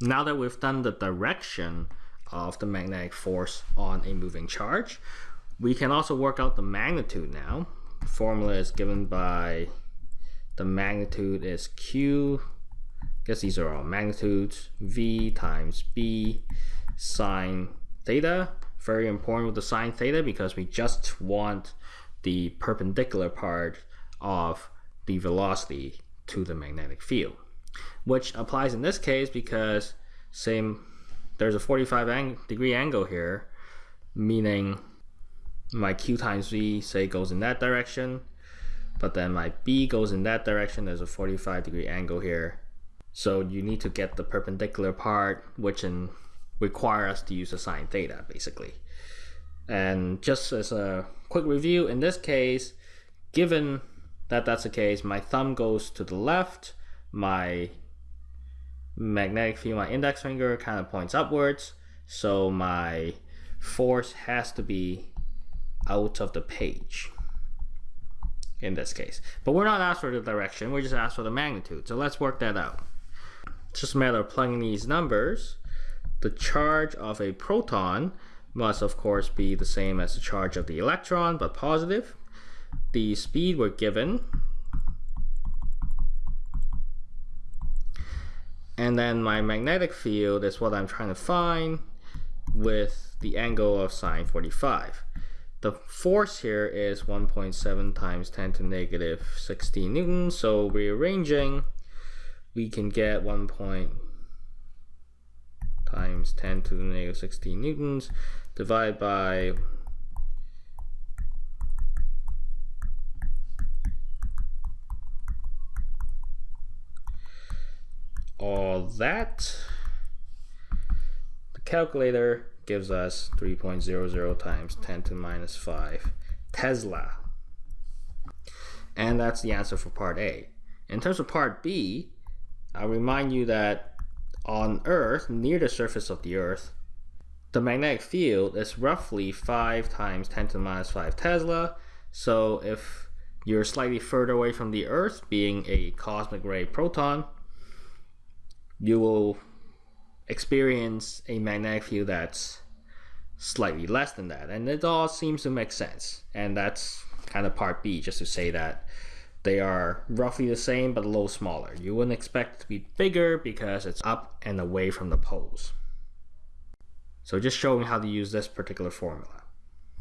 Now that we've done the direction of the magnetic force on a moving charge, we can also work out the magnitude now. The formula is given by the magnitude is Q, I guess these are all magnitudes, V times B sine theta. Very important with the sine theta because we just want the perpendicular part of the velocity to the magnetic field, which applies in this case because same there's a 45 ang degree angle here, meaning my q times v say goes in that direction, but then my b goes in that direction. There's a 45 degree angle here. So you need to get the perpendicular part, which in, require us to use the sine theta, basically. And just as a quick review, in this case, given that that's the case, my thumb goes to the left, my magnetic field, my index finger kind of points upwards. So my force has to be out of the page in this case. But we're not asked for the direction, we're just asked for the magnitude. So let's work that out. It's just a matter of plugging these numbers. The charge of a proton must of course be the same as the charge of the electron, but positive. The speed we're given And then my magnetic field is what I'm trying to find with the angle of sine 45. The force here is 1.7 times 10 to negative 16 newtons. So rearranging, we can get 1 point times 10 to the negative 16 newtons divided by all that. The calculator gives us 3.00 times 10 to the minus 5 Tesla. And that's the answer for part A. In terms of part B, I'll remind you that on Earth, near the surface of the Earth, the magnetic field is roughly 5 times 10 to the minus 5 Tesla. So if you're slightly further away from the Earth, being a cosmic ray proton, you will experience a magnetic field that's slightly less than that. And it all seems to make sense. And that's kind of part B, just to say that they are roughly the same but a little smaller. You wouldn't expect it to be bigger because it's up and away from the poles. So just showing how to use this particular formula.